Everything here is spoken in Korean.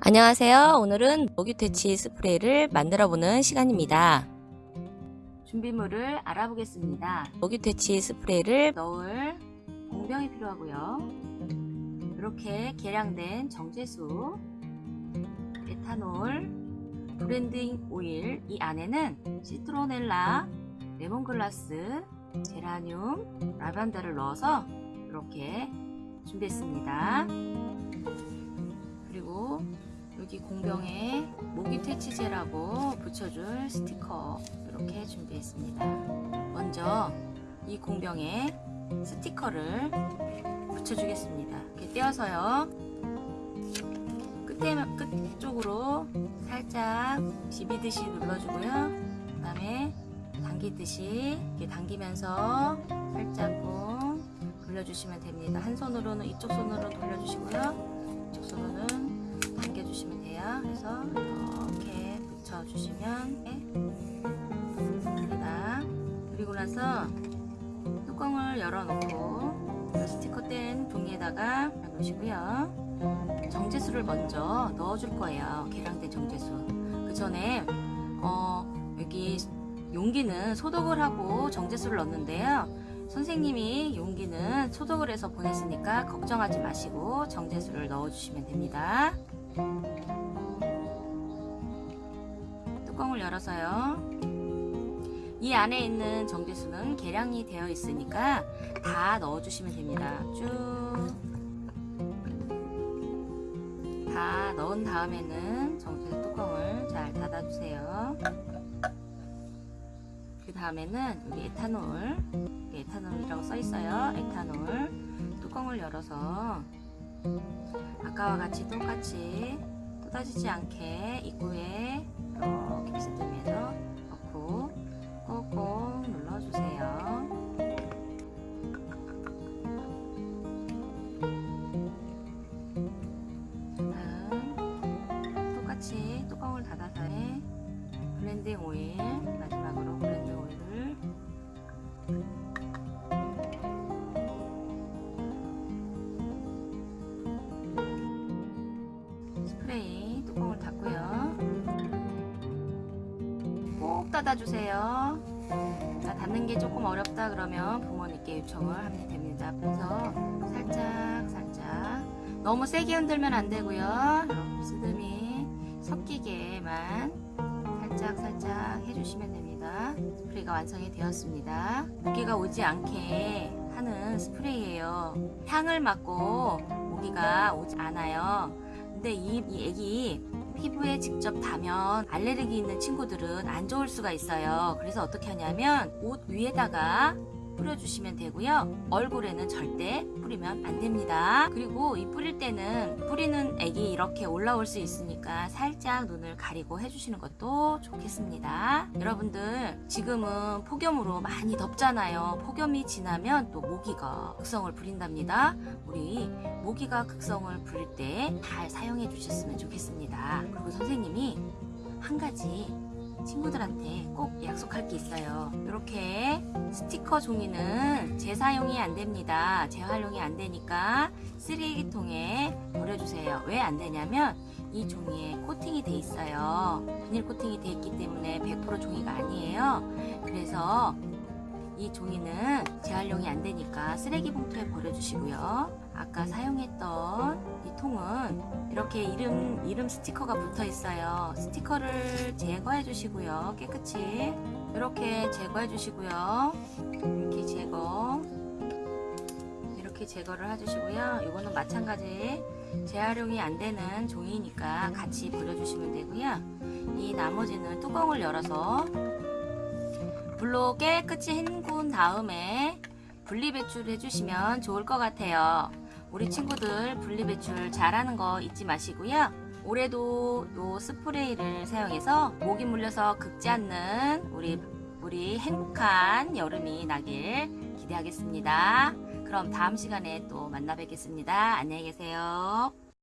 안녕하세요. 오늘은 모기퇴치 스프레이를 만들어 보는 시간입니다. 준비물을 알아보겠습니다. 모기퇴치 스프레이를 넣을 공병이 필요하고요. 이렇게 계량된 정제수, 에탄올, blending 오일, 이 안에는 시트로넬라, 레몬글라스, 제라늄, 라벤더를 넣어서 이렇게 준비했습니다. 여기 공병에 모기 퇴치제라고 붙여줄 스티커 이렇게 준비했습니다. 먼저 이 공병에 스티커를 붙여주겠습니다. 이렇게 떼어서요. 끝에 끝 쪽으로 살짝 비비듯이 눌러주고요. 그 다음에 당기듯이 이렇게 당기면서 살짝 꾹 돌려주시면 됩니다. 한 손으로는 이쪽 손으로 돌려주시고요. 그래서 이렇게 붙여주시면 됩니다. 그리고 나서 뚜껑을 열어놓고 스티커 뗀 종이에다가 놓으시고요. 정제수를 먼저 넣어줄 거예요. 계량된 정제수. 그 전에 어, 여기 용기는 소독을 하고 정제수를 넣는데요. 선생님이 용기는 소독을 해서 보냈으니까 걱정하지 마시고 정제수를 넣어주시면 됩니다. 뚜껑을 열어서요. 이 안에 있는 정제수는 계량이 되어 있으니까 다 넣어주시면 됩니다. 쭉. 다 넣은 다음에는 정제수 뚜껑을 잘 닫아주세요. 그 다음에는 여기 에탄올, 에탄올이라고 써 있어요. 에탄올 뚜껑을 열어서 아까와 같이 똑같이 쏟아지지 않게 입구에 이렇게 비스듬해서 넣고 꾹꾹 눌러주세요. 다음 똑같이 뚜껑을 닫아서 blending 오일 닫아주세요. 자, 닫는 게 조금 어렵다 그러면 부모님께 요청을 하면 됩니다. 그래서 살짝 살짝. 너무 세게 흔들면 안 되고요. 스듬이 섞이게만 살짝 살짝 해주시면 됩니다. 스프레이가 완성이 되었습니다. 모기가 오지 않게 하는 스프레이예요. 향을 맡고 모기가 오지 않아요 근데 이, 이 애기 피부에 직접 닿으면 알레르기 있는 친구들은 안 좋을 수가 있어요. 그래서 어떻게 하냐면 옷 위에다가 뿌려주시면 되고요. 얼굴에는 절대 뿌리면 안 됩니다. 그리고 이 뿌릴 때는 뿌리는 액이 이렇게 올라올 수 있으니까 살짝 눈을 가리고 해주시는 것도 좋겠습니다. 여러분들 지금은 폭염으로 많이 덥잖아요. 폭염이 지나면 또 모기가 극성을 부린답니다. 우리 모기가 극성을 부릴 때 잘 사용해 주셨으면 좋겠습니다. 그리고 선생님이 한 가지 친구들한테 꼭 약속할 게 있어요. 이렇게 스티커 종이는 재사용이 안 됩니다. 재활용이 안 되니까 쓰레기통에 버려주세요. 왜 안 되냐면 이 종이에 코팅이 돼 있어요. 비닐 코팅이 돼 있기 때문에 100% 종이가 아니에요. 그래서 이 종이는 재활용이 안 되니까 쓰레기 봉투에 버려주시고요 아까 사용했던 이 통은 이렇게 이름, 이름 스티커가 붙어 있어요. 스티커를 제거해 주시고요. 깨끗이 이렇게 제거해 주시고요. 이렇게 제거 이렇게 제거를 해주시고요. 이거는 마찬가지 재활용이 안 되는 종이니까 같이 버려주시면 되고요. 이 나머지는 뚜껑을 열어서 물로 깨끗이 헹군 다음에 분리배출 해 주시면 좋을 것 같아요 우리 친구들 분리배출 잘하는 거 잊지 마시고요. 올해도 요 스프레이를 사용해서 모기 물려서 긁지 않는 우리 우리 행복한 여름이 나길 기대하겠습니다. 그럼 다음 시간에 또 만나 뵙겠습니다. 안녕히 계세요